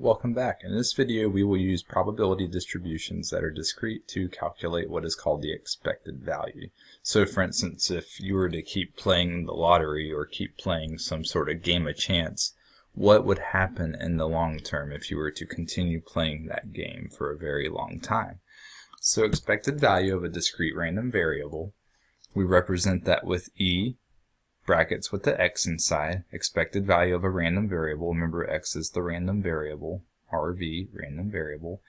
Welcome back. In this video we will use probability distributions that are discrete to calculate what is called the expected value. So for instance, if you were to keep playing the lottery or keep playing some sort of game of chance, what would happen in the long term if you were to continue playing that game for a very long time? So expected value of a discrete random variable, we represent that with E brackets with the x inside, expected value of a random variable, remember x is the random variable, RV, random variable,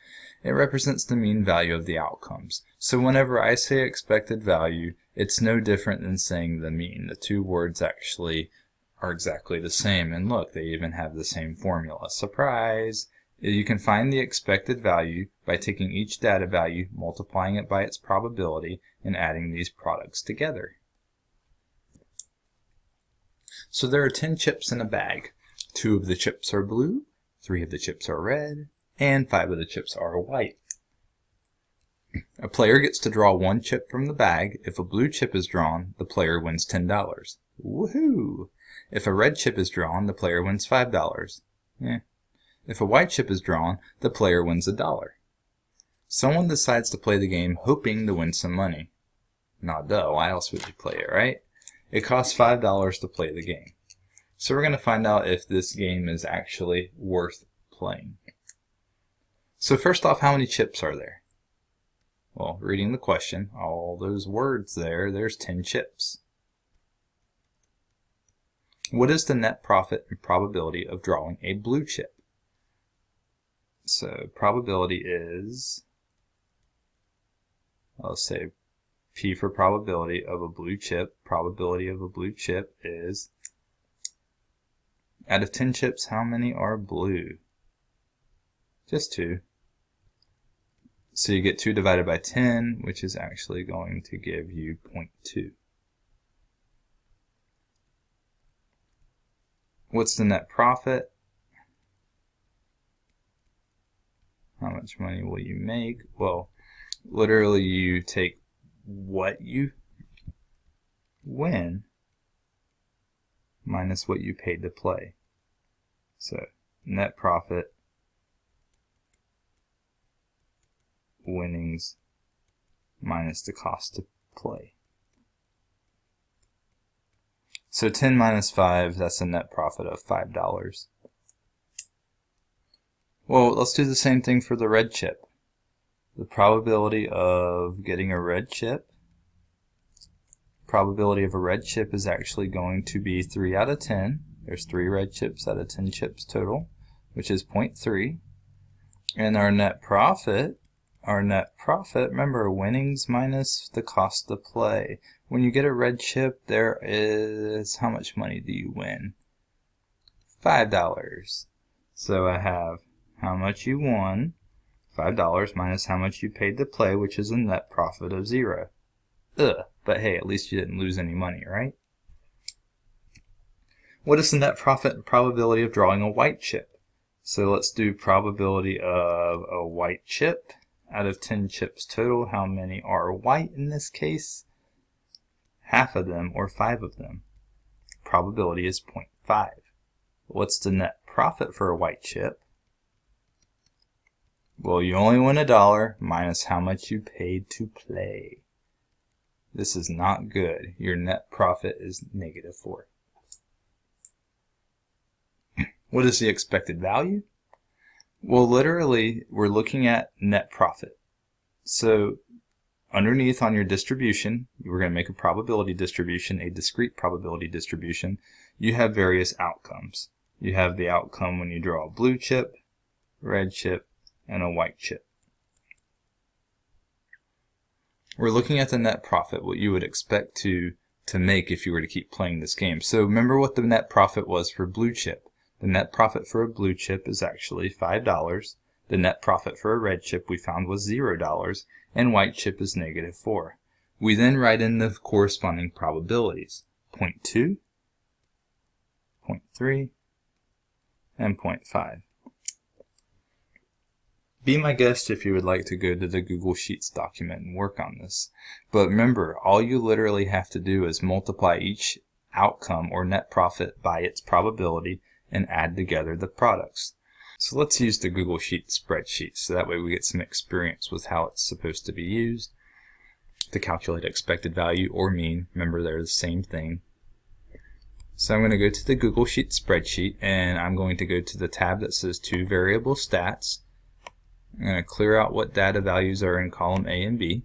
it represents the mean value of the outcomes. So whenever I say expected value, it's no different than saying the mean. The two words actually are exactly the same, and look, they even have the same formula. Surprise! You can find the expected value by taking each data value, multiplying it by its probability, and adding these products together. So there are 10 chips in a bag. Two of the chips are blue, three of the chips are red, and five of the chips are white. A player gets to draw one chip from the bag. If a blue chip is drawn, the player wins $10. Woohoo! If a red chip is drawn, the player wins $5. Eh. If a white chip is drawn, the player wins a dollar. Someone decides to play the game hoping to win some money. Not duh, why else would you play it, right? It costs $5 to play the game. So we're going to find out if this game is actually worth playing. So first off, how many chips are there? Well, reading the question, all those words there, there's 10 chips. What is the net profit and probability of drawing a blue chip? So probability is, I'll say P for probability of a blue chip. Probability of a blue chip is, out of 10 chips, how many are blue? Just two. So you get 2 divided by 10, which is actually going to give you 0.2. What's the net profit? How much money will you make? Well, literally you take what you win minus what you paid to play. So net profit winnings minus the cost to play. So 10 minus 5, that's a net profit of $5. Well, let's do the same thing for the red chip the probability of getting a red chip probability of a red chip is actually going to be 3 out of 10 there's 3 red chips out of 10 chips total which is 0.3 and our net profit our net profit remember winnings minus the cost to play. When you get a red chip there is how much money do you win? Five dollars. So I have how much you won $5 minus how much you paid to play, which is a net profit of zero. Ugh, but hey, at least you didn't lose any money, right? What is the net profit and probability of drawing a white chip? So let's do probability of a white chip. Out of 10 chips total, how many are white in this case? Half of them or 5 of them. Probability is 0.5. What's the net profit for a white chip? Well, you only win a dollar minus how much you paid to play. This is not good. Your net profit is negative 4. What is the expected value? Well, literally, we're looking at net profit. So underneath on your distribution, we're going to make a probability distribution, a discrete probability distribution. You have various outcomes. You have the outcome when you draw a blue chip, red chip, and a white chip. We're looking at the net profit, what you would expect to, to make if you were to keep playing this game. So remember what the net profit was for blue chip. The net profit for a blue chip is actually $5. The net profit for a red chip we found was $0, and white chip is negative 4. We then write in the corresponding probabilities, 0.2, 0.3, and 0.5. Be my guest if you would like to go to the Google Sheets document and work on this. But remember, all you literally have to do is multiply each outcome or net profit by its probability and add together the products. So let's use the Google Sheet spreadsheet so that way we get some experience with how it's supposed to be used to calculate expected value or mean. Remember they're the same thing. So I'm going to go to the Google Sheet spreadsheet and I'm going to go to the tab that says two variable stats. I'm going to clear out what data values are in column A and B.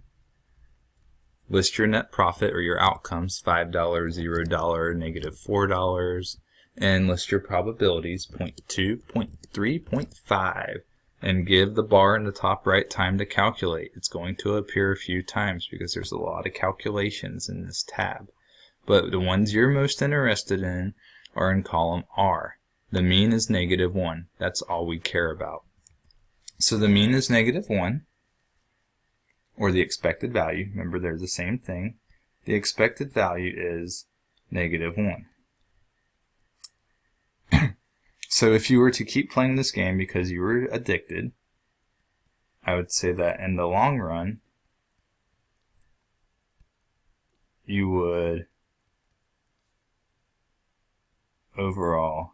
List your net profit or your outcomes, $5, $0, negative $4, and list your probabilities, 0.2, 0.3, 0.5, and give the bar in the top right time to calculate. It's going to appear a few times because there's a lot of calculations in this tab. But the ones you're most interested in are in column R. The mean is negative 1. That's all we care about. So the mean is negative 1, or the expected value. Remember, they're the same thing. The expected value is negative 1. So if you were to keep playing this game because you were addicted, I would say that in the long run, you would overall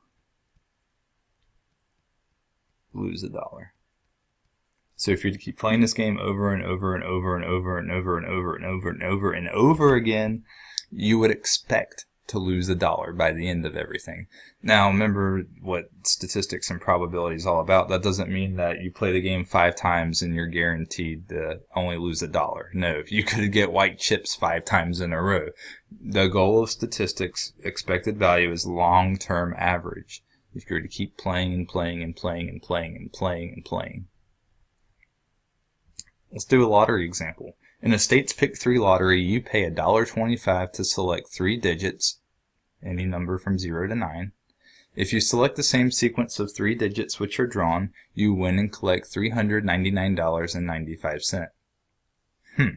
lose a dollar. So if you keep playing this game over and over and over and over and over and over and over and over and over again, you would expect to lose a dollar by the end of everything. Now, remember what statistics and probability is all about. That doesn't mean that you play the game five times and you're guaranteed to only lose a dollar. No, if you could get white chips five times in a row. The goal of statistics, expected value, is long-term average. If you're to keep playing and playing and playing and playing and playing and playing. Let's do a lottery example. In a state's pick 3 lottery, you pay $1.25 to select three digits any number from 0 to 9. If you select the same sequence of three digits which are drawn, you win and collect $399.95. Hmm.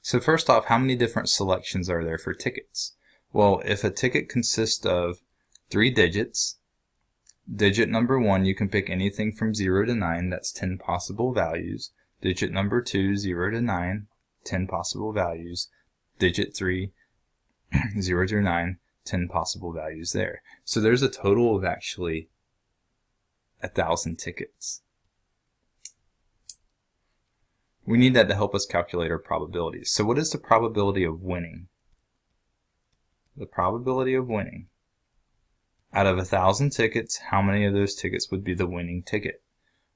So first off, how many different selections are there for tickets? Well, if a ticket consists of three digits, digit number 1 you can pick anything from 0 to 9, that's 10 possible values. Digit number 2, 0 to 9, 10 possible values. Digit 3, 0 to 9, 10 possible values there. So there's a total of actually a thousand tickets. We need that to help us calculate our probabilities. So what is the probability of winning? The probability of winning. Out of a thousand tickets, how many of those tickets would be the winning ticket?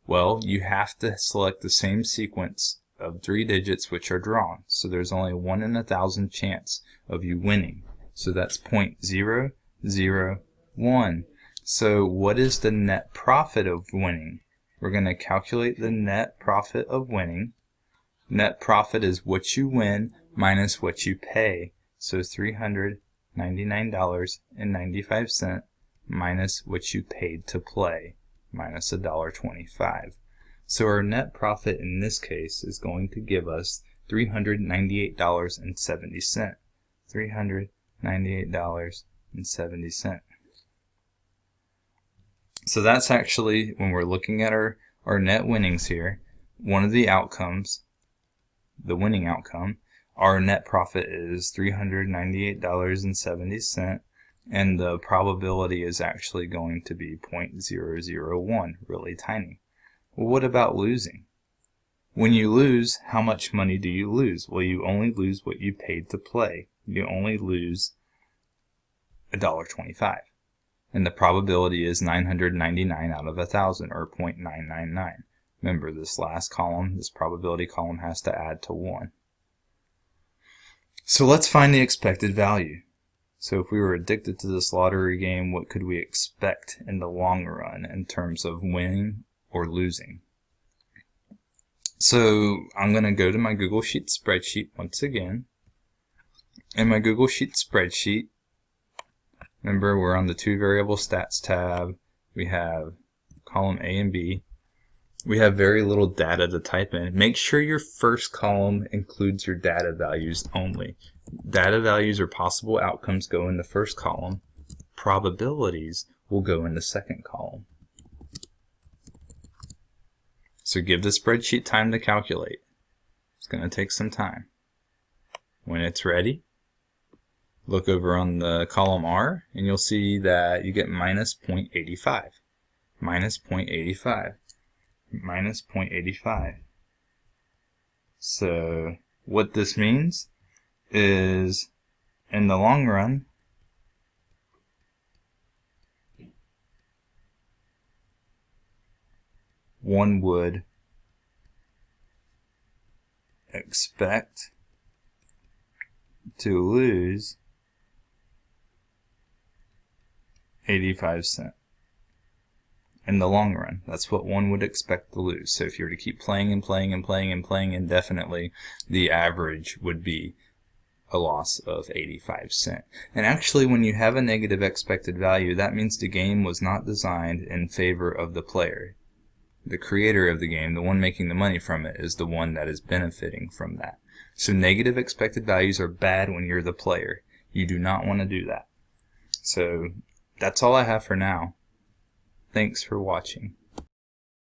Well, you have to select the same sequence of three digits which are drawn. So there's only one in a thousand chance of you winning. So that's 0.001. So what is the net profit of winning? We're going to calculate the net profit of winning. Net profit is what you win minus what you pay. So $399.95 minus what you paid to play minus $1.25. So our net profit in this case is going to give us $398.70. 300 $98.70. So that's actually, when we're looking at our, our net winnings here, one of the outcomes, the winning outcome, our net profit is $398.70 and the probability is actually going to be 0.001, really tiny. Well, what about losing? When you lose, how much money do you lose? Well, you only lose what you paid to play you only lose $1.25. And the probability is 999 out of 1,000, or 0.999. Remember, this last column, this probability column, has to add to 1. So let's find the expected value. So if we were addicted to this lottery game, what could we expect in the long run in terms of winning or losing? So I'm going to go to my Google Sheet spreadsheet once again in my Google Sheet spreadsheet, remember we're on the two variable stats tab. We have column A and B. We have very little data to type in. Make sure your first column includes your data values only. Data values or possible outcomes go in the first column. Probabilities will go in the second column. So give the spreadsheet time to calculate. It's going to take some time. When it's ready, look over on the column R and you'll see that you get minus 0.85. minus 0.85. Minus 0.85. So what this means is in the long run, one would expect to lose 85 cent in the long run. That's what one would expect to lose. So if you were to keep playing and playing and playing and playing indefinitely, the average would be a loss of 85 cent. And actually when you have a negative expected value, that means the game was not designed in favor of the player. The creator of the game, the one making the money from it, is the one that is benefiting from that. So negative expected values are bad when you're the player. You do not want to do that. So that's all I have for now. Thanks for watching.